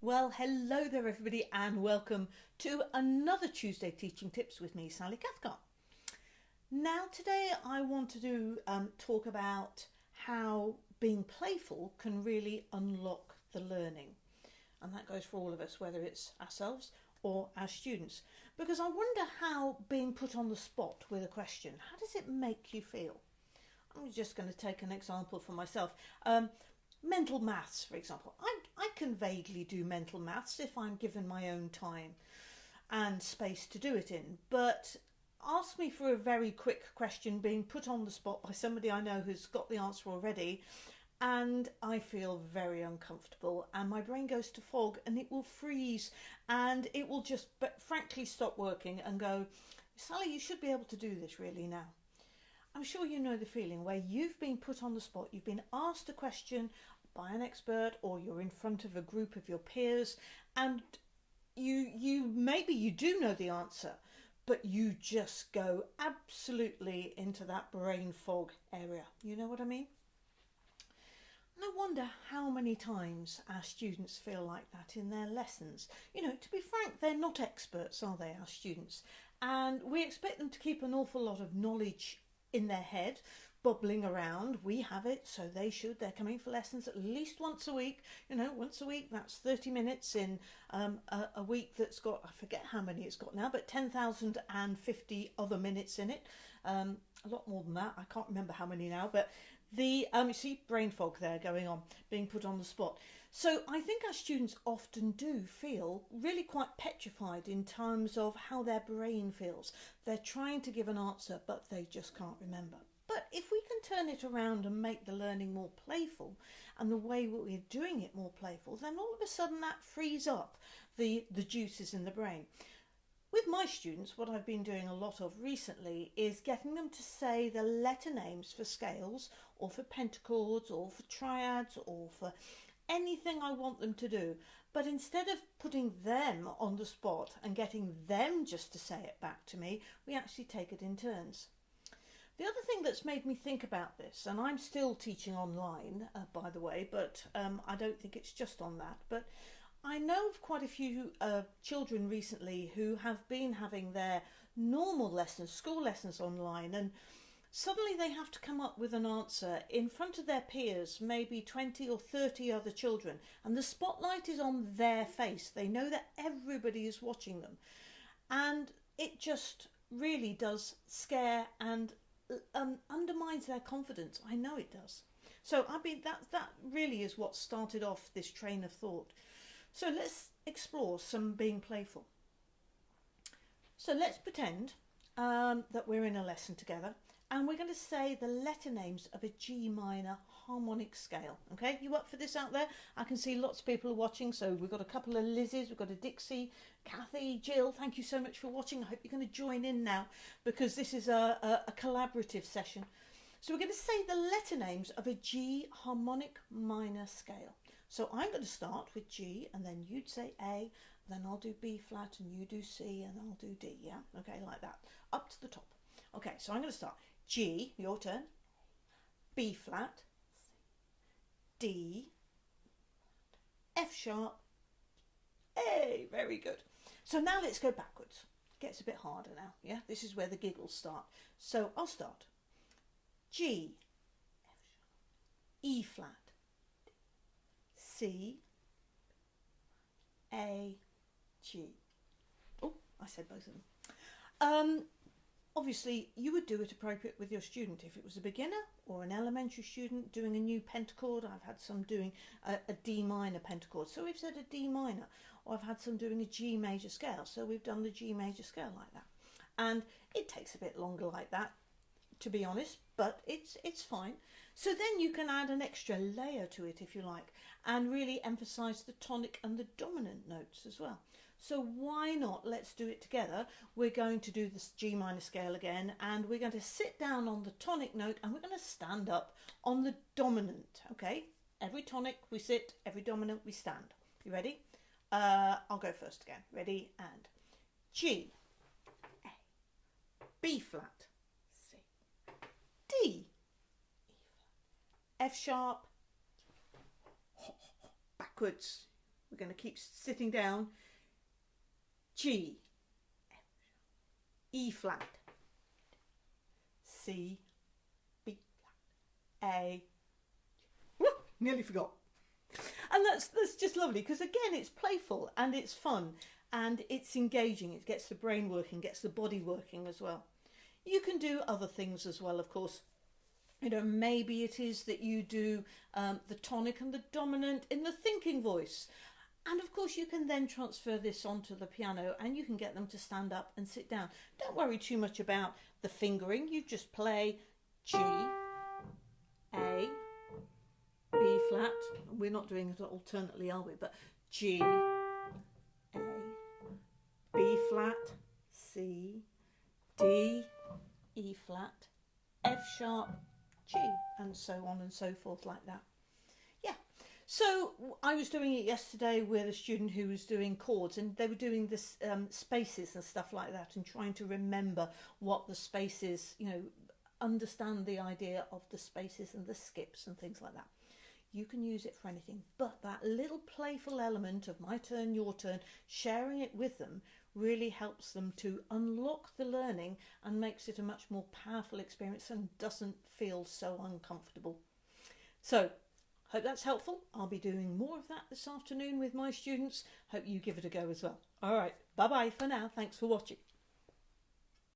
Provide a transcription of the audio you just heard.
Well, hello there, everybody, and welcome to another Tuesday Teaching Tips with me, Sally Cathcart. Now, today I want to do um, talk about how being playful can really unlock the learning, and that goes for all of us, whether it's ourselves or our students. Because I wonder how being put on the spot with a question, how does it make you feel? I'm just going to take an example for myself. Um, mental maths, for example. I, I can vaguely do mental maths if I'm given my own time and space to do it in, but ask me for a very quick question being put on the spot by somebody I know who's got the answer already, and I feel very uncomfortable, and my brain goes to fog and it will freeze and it will just but frankly stop working and go, Sally, you should be able to do this really now. I'm sure you know the feeling where you've been put on the spot, you've been asked a question by an expert or you're in front of a group of your peers and you you maybe you do know the answer but you just go absolutely into that brain fog area. You know what I mean? I wonder how many times our students feel like that in their lessons. You know, to be frank, they're not experts, are they, our students? And we expect them to keep an awful lot of knowledge in their head bubbling around. We have it so they should. They're coming for lessons at least once a week. You know once a week that's 30 minutes in um, a, a, week that's got i forget how many it's got now but 10,050 other minutes in it. Um, a lot more than that. I can't remember how many now but the um, you see brain fog there going on being put on the spot. So i think our students often do feel really quite petrified in terms of how their brain feels. They're trying to give an answer but they just can't remember if we can turn it around and make the learning more playful and the way we're doing it more playful, then all of a sudden that frees up the, the juices in the brain. With my students, what I've been doing a lot of recently is getting them to say the letter names for scales or for pentachords or for triads or for anything I want them to do. But instead of putting them on the spot and getting them just to say it back to me, we actually take it in turns. The other thing that's made me think about this, and I'm still teaching online, uh, by the way, but um, I don't think it's just on that, but I know of quite a few uh, children recently who have been having their normal lessons, school lessons online, and suddenly they have to come up with an answer in front of their peers, maybe 20 or 30 other children, and the spotlight is on their face. They know that everybody is watching them. And it just really does scare and um, undermines their confidence. I know it does. So I mean that that really is what started off this train of thought. So let's explore some being playful. So let's pretend um, that we're in a lesson together and we're going to say the letter names of a G minor harmonic scale. Okay, you up for this out there? I can see lots of people watching. So we've got a couple of Lizzes, we've got a Dixie, Kathy, Jill. Thank you so much for watching. I hope you're going to join in now because this is a, a, a collaborative session. So we're going to say the letter names of a G harmonic minor scale. So I'm going to start with G and then you'd say A, then I'll do B flat and you do C and I'll do D, yeah? Okay, like that, up to the top. Okay, so I'm going to start. G, your turn. B flat. D. F sharp. A, very good. So now let's go backwards. Gets a bit harder now, yeah? This is where the giggles start. So I'll start. G, E flat, C, A, G. Oh, I said both of them. Um, Obviously, you would do it appropriate with your student. If it was a beginner or an elementary student doing a new pentachord, I've had some doing a, a D minor pentachord, so we've said a D minor, or I've had some doing a G major scale, so we've done the G major scale like that. And it takes a bit longer like that, to be honest, but it's it's fine. So then you can add an extra layer to it if you like, and really emphasize the tonic and the dominant notes as well. So why not? Let's do it together. We're going to do this G minor scale again and we're going to sit down on the tonic note and we're going to stand up on the dominant. Okay, every tonic we sit, every dominant we stand. You ready? Uh, I'll go first again. Ready? And G, A, B flat, D, F sharp, backwards, We're going to keep sitting down. G, E flat, C, B flat, A. Nearly forgot. And that's that's just lovely because again it's playful and it's fun and it's engaging. It gets the brain working, gets the body working as well. You can do other things as well, of course. You know, maybe it is that you do um, the tonic and the dominant in the thinking voice. And of course, you can then transfer this onto the piano and you can get them to stand up and sit down. Don't worry too much about the fingering. You just play G, A, B flat. We're not doing it alternately, are we? But G, A, B flat, C, D, E flat, F sharp, G, and so on and so forth, like that. Yeah, so I was doing it yesterday with a student who was doing chords, and they were doing this um, spaces and stuff like that, and trying to remember what the spaces, you know, understand the idea of the spaces and the skips and things like that. You can use it for anything, but that little playful element of my turn, your turn, sharing it with them really helps them to unlock the learning and makes it a much more powerful experience and doesn't feel so uncomfortable. So Hope that's helpful. I'll be doing more of that this afternoon with my students. Hope you give it a go as well. All right, bye bye for now. Thanks for watching.